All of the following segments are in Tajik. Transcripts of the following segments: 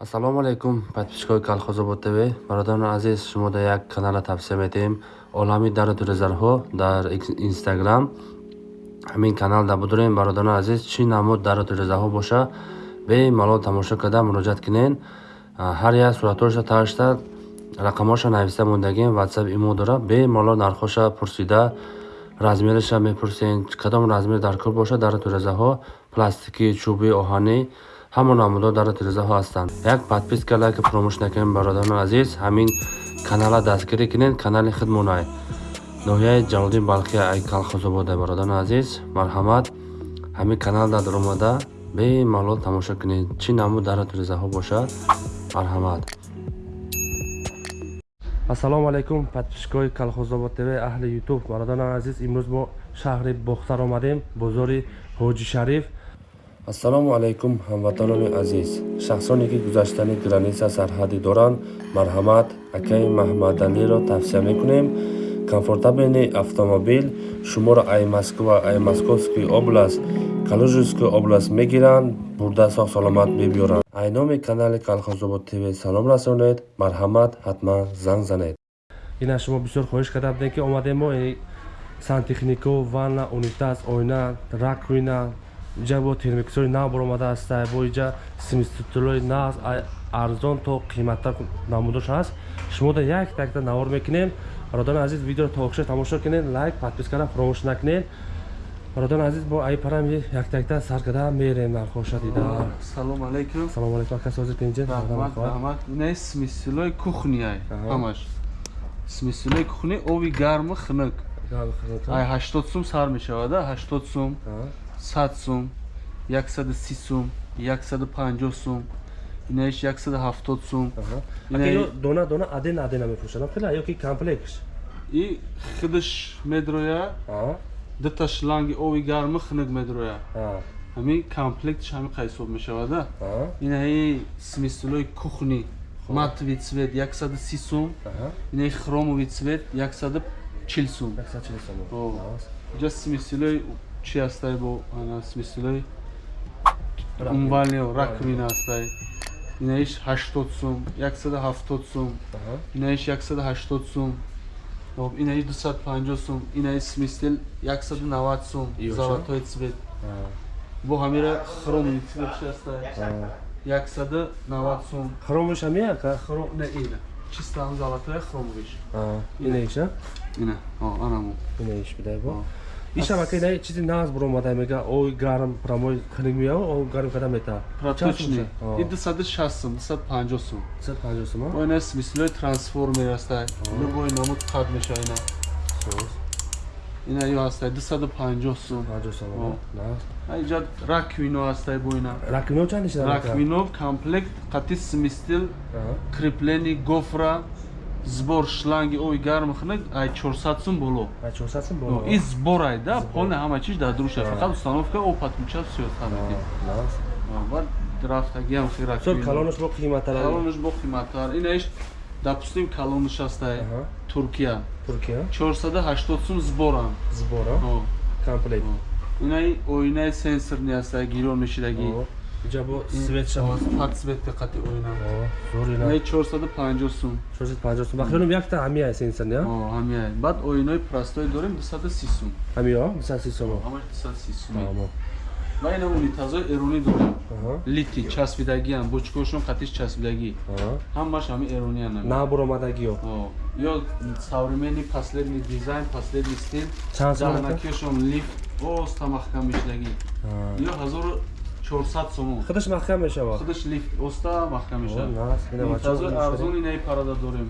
ассалому алайкум подписчикои калхозобод тв. Бародарони азиз шумо дар як канала тавсия метаем олами дару резарҳо дар инстаграм. Ҳамин канал дар будорем бародарони азиз чӣ намуд дару резаҳо боша? Бемалол тамошо карда муроҷиат кинен ҳар як суратҳоша ташта рақамоша нависта мондагем ватсап имо дора. Бемалол нархоша пурсида размериша мепурсен. Кадом размер дар кор боша? Дару резаҳо пластикӣ чӯби оҳанӣ ҳамон намудҳо дар тирезаҳо ҳастанд. Як подписка лайка фуромӯш накунед бародарони азиз. Ҳамин канала дастгирӣ кунед канали хидмонай ноҳияи ҷалолдин балхи ай калхозобода бародарони азиз. Марҳамат. Ҳамин канал дар омада бемалол тамошо кунед. Чӣ намуд дар тирезаҳо бошад? Марҳамат. Ассалому алайкум подписчикои калхозобод тв аҳли ютуб бародарони азиз имрӯз мо шаҳри бохтар омадем бозори ҳоҷи шариф ассалому алайкум ҳамватанони азиз. Шахсоне ки гузаштани граниса сарҳадӣ доранд марҳамат акаи маҳмадалиро тавсия мекунем. Комфортабелни автомобил шуморо ай москва ай московский област калужинский област мегиранд бурда соҳ саломат бибиёранд ай номи канали калхозобод тв салом расонед марҳамат ҳатман занг занед. Ина шумо бисёр хоҳиш карда будем ки омадем мо сантехнико ванна унитаз ойна раковина иҷа бо термиксори нав баромадааста бо иҷа смиститулои нав арзон то қиматтар намудош ҳаст шумо да як такта навор мекунем. Бародарони азиз видеоро то охиша тамошо кунед. Лайк подпискара фуромӯш накунед. Бародарони азиз бо ай парам як такта сар када мерем нархоша дида салом алейкум. Салом алейкум. Ака созир пинҷа не смисилои кухняй ҳамаш. Смисилои кухни оби гарму хунук ай ҳаштод сум сар мешавада ҳаштод сум сад сум яксаду си сум яксаду панҷоҳ сум инаиш яксаду ҳафтод сум. Дона дона аден адена мефурӯшад хеле ёки комплект и худаш медроя дута шланги оби гарму хунук медроя. Ҳами комплектш ҳами қайсоб мешавада инаи смислои кухни матови цвет яксаду си сум инаи хромови цвет яксаду чил сум. Ҷа смислои чӣ ҳастай бо смислои умвалио раковина ҳастай инаиш ҳаштод сум яксаду ҳафтод сум. Инаиш яксаду ҳаштод сум. Инаиш дусад панҷоҳ сум. Инаи смисл яксаду навад сум заватҳои цвет. Бо ҳамира хромни цвет чи ҳастай яксаду навад сум. Хромиш ҳамияка ина. Чистаам заватҳои хромвиш инаиш ина. Анамо инаиш бидай бо ишамака ина чизи нағз буромада мега ой гарм прамой хунук меяв о гарм када мета? Проточни и дусаду шаст сум дусад панҷоҳ сум дусад панҷоҳ сум о ина смислои трансформер ҳастай любой намуд қад меша ина. Ина ё ҳастай дусаду панҷоҳ сум панҷоҳ сум иҷа раквино ҳастай бо ина. Раквино чанд раквино комплект қати смистил креплени гофра збор шланги оби гарм хунак ай 400 сум боло. Ай 400 сум боло. И збор ай да полне ҳама чиз дар дуруша. Фақат установка об подключат всё самеки бад рафтаги ҳам хира со калонаш бо қиматтар калонаш бо қиматтар инаш допустим калонаш ҳастай туркия. Туркия? 480 сум зборам. Збора? Комплект инаи оинаи сенсорни ҳастай гирон мешидаги ҷабо светша подсветка қати оина. Зурина не 450 сум. 450 сум. Бахрон якта ҳамия сенсор не? О ҳамия баъд оинои простой дорем 230 сум. Ҳамио 230 сум. Ҳамаш 230 сум. Ва ина унитазои эронӣ дорем. Лити часпидагиам бочкошон қатиш часпидагӣ. Ҳамаш ҳами эрони ана на буромадагиё ё современный последний дизайн последний стил чанд сум? даҳнакиёшон лифт оста маҳкам мешидагӣ ё ҳазору 400 сум худаш маҳкам мешавад худаш лифт оста маҳкам мешавад арзон инаи парада дорем.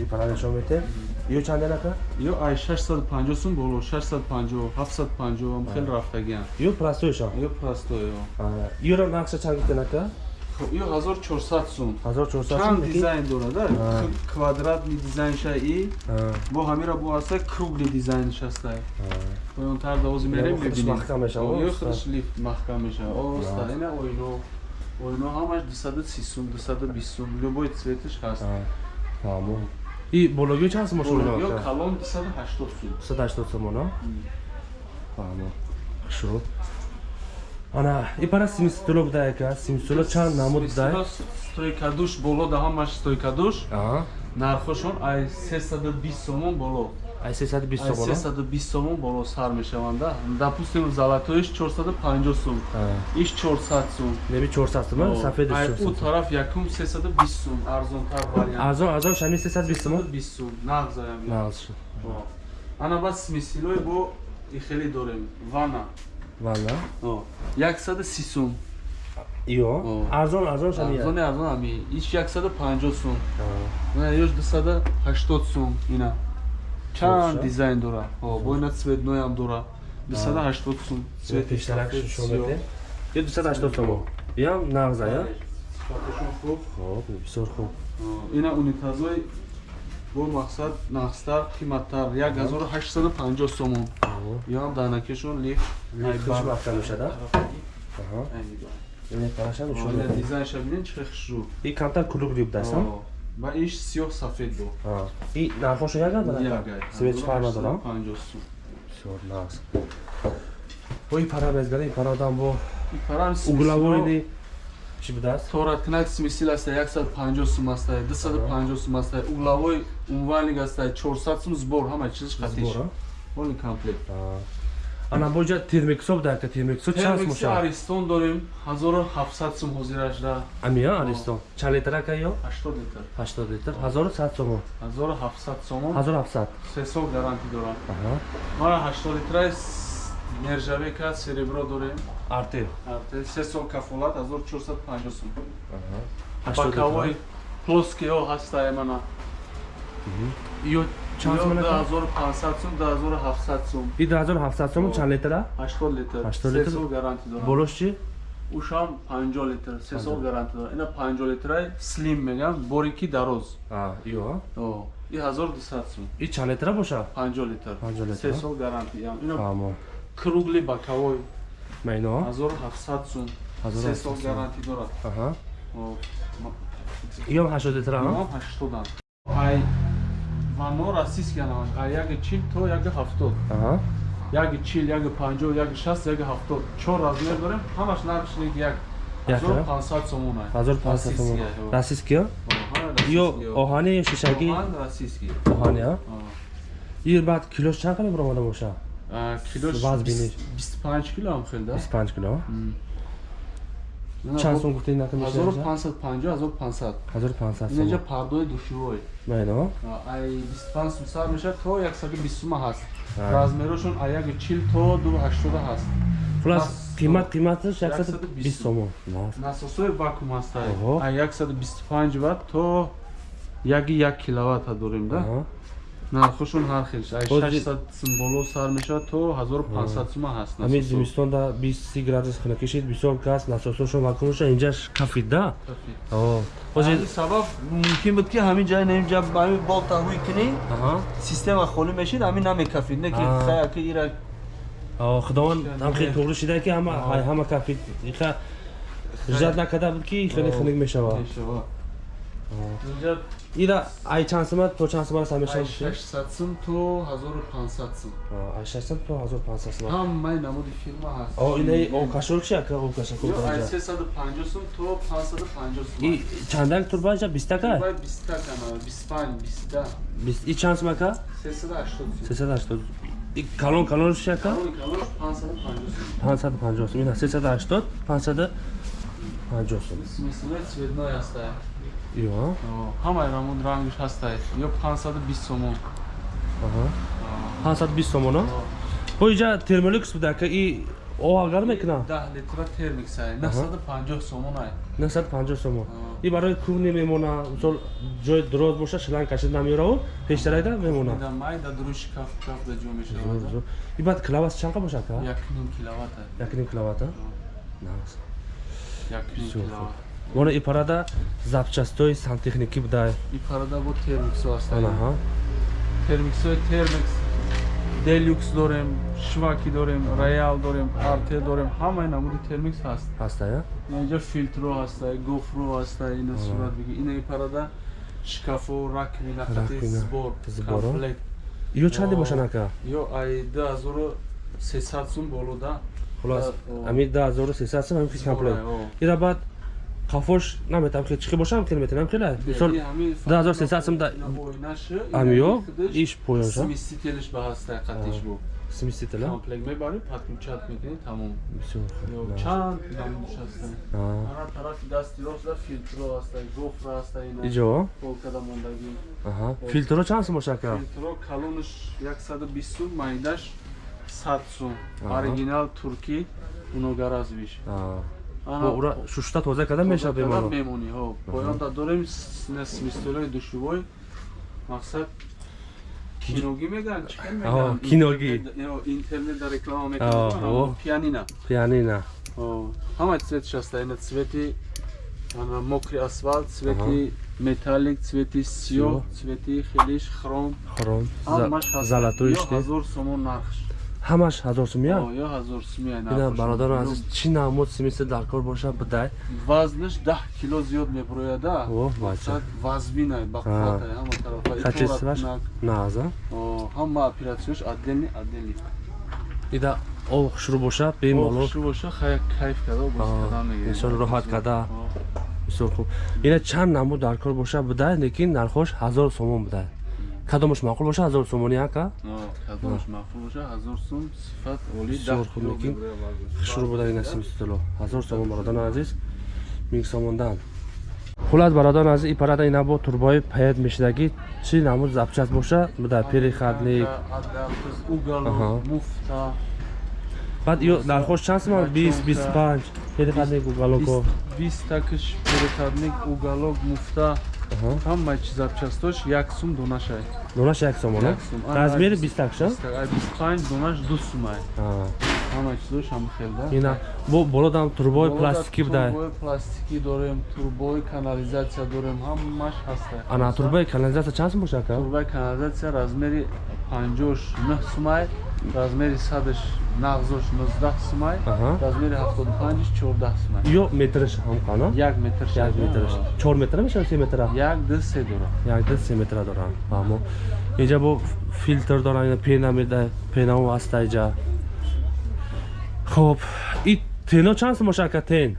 Ин парада нишон метем ё чанде нака ё ай 650 сум боло. 650 750 хел рафтагиам. Ё простоиша ё простой ёро нақша чанд гуфта нака ё 1400 сум. 1400 чанд дизайн дорада квадратни дизайнша и бо ҳамира бо аста кругли дизайнш ҳастай поёнтар дози мерем бибинем маҳкам мешавад ё худаш лифт маҳкам мешавад оста ина оино оино ҳамаш 230 сум 220 сум любой цветиш ҳаст фаҳмо и бологиё чанд сум шумо ё калон 280 сум. 280 сум она фаҳмо шуд ана ипара симистуло буда яка симистуло чанд намуд буда стойкадуш боло да ҳамаш стойкадуш аа нархошон ай 320 сомон боло. Ай 320 ай сомон 320 сомон боло сар мешаванд да допустим золатоиш 450 сум. Аа иш 400 сум. Неби 400 сомон сафедиш ай 400 у тараф якум 320 сум арзонтар вариант. Арзон арзон шами 320 сомон 320 сум нағзаям нағз ана бас мисилой бо и хеле дорем. Вана валла. 130 сум иё? О. арзон арзон шами арзони арзон ами. Иш 150 сум. Аа. ина ёш 280 сум ина. Чанд дизайн дора? Бо ина цветноям дора. 280 сум. Цвети пештарак сафед, шушо сиёҳ. мете ё 280 сомон ям нағза я хоб бисёр хуб. Ина унитазои бо мақсад нақстар қиматтар. 1850 сомон. Ям данакешон лифт. Лифтш вақта мешада дизайнша бинен хушрӯ и камтар кулук диб дастам ба иш сиёҳ сафед бо. И нархошо ягар Ягай. свеч фар надорам? 850 сум. Бисёр нағз. И пара мезгара и парадам бо И парам углавоиди чӣ будааст? Тораткнак смисил аста 150 сум аста 250 сум аста углавой унвалник аста 400 сум сбор ҳама хатиш збора оли комплект. Ана бо ҷа термиксо будака термиксо чанд термикси моша аристон дорем 1700 сум ҳозирашда амия аристон? Чанд литрака ё? 80 литр. 80 литр. 1100 сомон 1700 сомон 1700 се сол гарантӣ дорам. Мара 80 литраи нержавека серебро дорем? Артел Арте, се сол кафолат 1450 сум аҳа. 80 бакавои литр плоскио ҳастае мана. Ё чанд ака 2500 сум 2700 сум и 2700 сомон чанд литра? 80 литр. 80 се литр? сол дорам. Болош чӣ? Ушам 50 литр. Се сол гарантӣ дорам. Ина 50 литраи слим мегам борики дароз. А ё О, и 1200 сум и чанд литра боша? 50 литр. 50 се литр? сол гарантӣ ям. Ина амо кругли бакавой майно 1700 сум. Се 1700 сол сум. гарантӣ дорад. Аҳа. О, ма- ё 80 литра ҳа 80 ай вано расист янаванд ай яги чил то яги ҳафтод. Аҳа. Яги чил яги панҷоҳ яги шаст яги ҳафтод. Чор размер дорем. Ҳамаш нархиш як. Як, ҳазору а? пансад сомон ай. 1500 сомон Расистки, ё. ё ё ё. оҳани ё шишагӣ Оҳан расистки. оҳани а? О. и баъд килош чанд қадам баромада боша Килош Ваз биниш. 25 кило ам хел да 25 кило? Ина чанд сум гуфтед нака меша 1550 1500 1500 инаҷа сомон. пардои душивой майно ай 25 сум сар мешавад. То 120 сума ҳаст. Размерошон а яги чил то 280 ҳаст. Хулас қимат қиматаш 120 120 сомон. Нас. насосои вакуум ҳастай Оҳо. а 125 ватт то яги як киловатта дорем да Аҳа. нархошон ҳар хелш ай Бози- 600 сум боло сар мешавад то 1500 сума ҳаст ҳамин насосо. зимистонда 20 градус хина кишид бисёр кас насосошо вакуумошо инҷаш да Кафи. О. ҳамин бози сабаб мумкин буд ки ҳамин ҷай наинҷа ҳамин бол таҳвӣ кунӣ аҳа система холӣ мешид ҳамин намекафид не ки А. хая ки ира О, худованд ҳамхел туғри шида ки ҳама кафид иха жад накарда буд ки хеле О. хунук мешавад Мешавад. Инҷа ира ай чанд сума то чанд сума раста ай мешавад 600 сум то 1500 сум ай 600 то 1500 сума ҳамаи намуди фирма ҳаст о инаи о кашор чи ака о кашор Ё, ай кудаҷа 350 сум то 550 сум и чандак турбаҷа 20 така Бай 20 кана 25 20 20 и чанд сума ака 380 сум 380 и калон калонш чи ака Калони калош 550 сум 550 сум ина 380 550 сум смисле цветной ҳастай ҳамаи рамон рангиш ҳастай ё 520 сомон аҳа. 520 сомон а бо иҷа термолюкс буда ака и о агар мекуна 10 литра термикс ай. 950 сомон ай. 950 сомон и барои кӯҳни мемона мисол ҷои дуроз боша шилан кашид намераву пештарайда мемона? Да май да дуруи шкаф шкаф да ҷо мешавад и баъд клавас чанқа боша ака 1 киловатт ай. Якним клавата Nice. 1 Супер. Киловатт мона ипарада запчастои сантехникӣ буда. И парада бо термиксо ҳастай анаҳа термиксои термикс делюкс дорем шваки дорем роял дорем арте дорем ҳамаи намуди термикс ҳаст ҳастая инҷа филтро ҳастай гофро ҳастай ина сурат биги ина и парада шкафо хати Раковина, сбор комплект ё чанде бошад ака? ё ай 2300 сум болода хулос ами 12300 сум ами комплект О. ира баъд қафош наметам хел чиқи бошам хел метонам хела мисол 12300 сум да Ами ё, иш поёнша? сместителиш ба ҳастай қатиш бу сместителя комплект мебарӣ падмучат мекунӣ тамом бисёр Ё, хуб чанд намуш ҳастанд А. ана тарафи дасти ростда филтро ҳастай гофра ҳастай иҷо полкада мондагӣ аҳа филтро чанд сум боша ка филтро калонаш 120 сум майдаш 100 сум Аҳа. оригинал туркӣ уногаразвиш Бо ура шушта тоза карда мешавад беморо мемонӣ ҳо поёнда дорем смистолои душувой мақсад киногӣ мегӯянд чӣ мегӯянд? киногӣ. Интернет- интернетда реклама мекунанд пианина пианина ҳама цветиш ҳаста ина цвети мокри асфалт цвети металлик цвети сиёҳ цвети хелиш хром. Хром. Ҳамаш ҳаст. золатой Ё шти ҳазор сомон нархш ҳамаш ҳазор сумя О, ё ҳазор сумия ина нархш бародарон азиз чӣ намуд смисли дар кор боша бидай вазнаш даҳ кило зиёд меброяда. О, бача. Мақсад вазбинай ба қувватай ҳама тарафа итворат кунак. наза О, ҳама оператсияш отдельный отдельный ида об хушрӯ боша бемало Охши боша хай кайф када боз Аҳо, кадан мегирӣ. инсон роҳат када. Бисёр хуб. Ина чанд намуд дар кор боша бидай лекин нархош ҳазор сомон бидай кадомаш маъқул боша ҳазор сомони ака? Кадомаш маъқул боша ҳазор сум сифат оли лекин меброяд вазнаш. хушрӯ бидай ина симстило ҳазор сомон бародарон азиз. Минг сомондан хулас бародарон азиз. Ипарада ина бо турбои паят мешидагӣ чӣ намуд запчаст боша? Аҳа. уголок муфта. Баъд ё нархош чанд сум бист бисту панҷ. Перехадлик уголоко бист такиш перекадник уголок муфта Аҳа. ҳамаи чи запчастош? Як сум донашай донаш як сомон Як сум. Размери бист- бистакша бисту панҷ донаш ду сумай ҳамаи чизош ҳам хелда ина бо болодам турбои пластикӣ бидай турбои пластикӣ дорем турбои канализатсия дорем. Ҳамаш ҳастай. Ана турбои канализатсия чанд сум боша ка турбои канализатсия размери панҷош нӯҳ сумай размери садаш нағзош нуздаҳ сумай Аҳа. размери ҳафтоду панҷиш чордаҳ сумай. Ё метрш ҳам кана як метр як метрш чор метра мешава се метра? Як ду се дора як ду се метра дорам фаҳмо инҷа бо филтр дорам ина пена меда пенао ҳаста иҷа. Хоб и тено чанд сум боша ка тен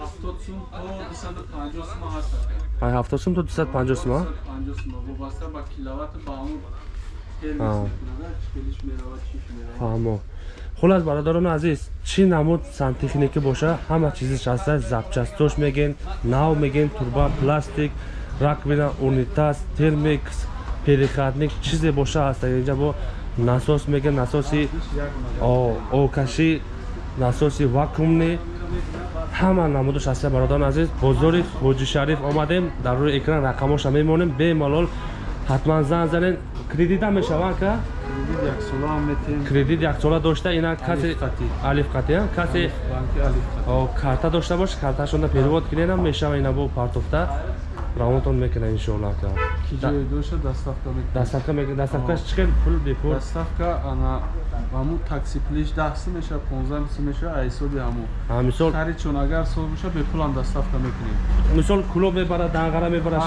ҳафтод сум то дусаду панҷоҳ сума ҳаст. Ай ҳафтод сум то дусад панҷоҳ сума панҷоҳ сума вобаста ба киловату ба фаҳмо. Хулас бародарони азиз чӣ намуд сантехникӣ боша? Ҳама чизиш ҳаста запчастош меген нав меген турба пластик раковина унитаз термикс перехатник чизе боша ҳаста инҷа бо насос меген насоси окашӣ насоси вакуумни ҳама намудаш ҳаста бародарони азиз бозори ҳоҷи шариф омадем дар рӯи экран рақамоша мемонем. Бемалол ҳатман занг занед кредита мешаванд ка? Кредит яксола ҳам кредит дошта? Ина касе Алифқатӣ. алифқатӣ а? касе карта дошта бош карташонда перевод киненам мешава ина бо партофта равонтон мекунад иншоалло ка. Ки ҷои доша доставка мекунем даставка мекунад даставкаш чӣ хел пул бепул доставка ана ҳамун такси плиш даҳ сум меша понздаҳ сум меша аз ҳисоби ҳамун А, мисол харидшон агар сол боша бепулам доставка мекунем. Мисол куло мебарад дангара мебарад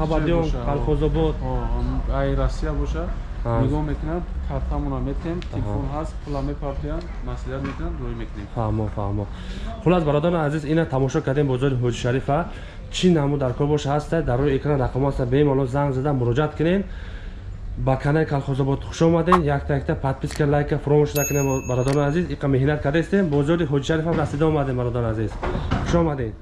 қабадиён қалхозобод О, ҳамун ай россия боша А. нигоҳ мекунам картамона метем телефон ҳаст пула мепартоянд маслиҳат мекунам рӯй мекунем. Фаҳмо фаҳмо. Хулас бародарони азиз ина тамошо кардем бозори ҳоҷи шарифа. Чӣ намуд дар кор боша ҳаста дар рӯи экран рақамо ҳаста бемалол занг зада муроҷиат кунен. Ба канали калхозобод хуш омаден якта якта подписка лайка фаромӯш накунем бародарони азиз. Иқа меҳнат кардаистем бозори ҳоҷи шарифам расида омадем бародарони азиз. Хуш омаден